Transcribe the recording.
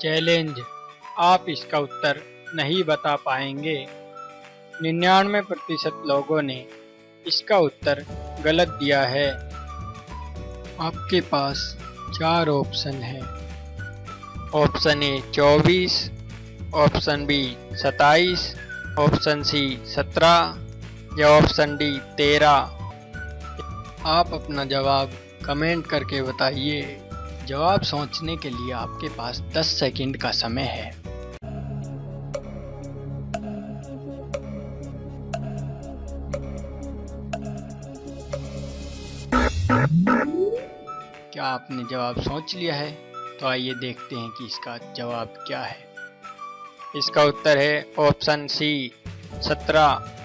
Challenge. आप इसका उत्तर नहीं बता पाएँगे। निन्यानवे प्रतिशत लोगों ने इसका उत्तर गलत दिया है। आपके पास चार ऑप्शन है। ऑप्शन ए चौबीस, ऑप्शन बी सताईस ऑप्शन सी सत्रह या ऑप्शन डी तेरह। आप अपना जवाब कमेंट करके बताइए। जवाब सोचने के लिए आपके पास 10 सेकंड का समय है। क्या आपने जवाब सोच लिया है? तो आइए देखते हैं कि इसका जवाब क्या है। इसका उत्तर है ऑप्शन सी, सत्रह।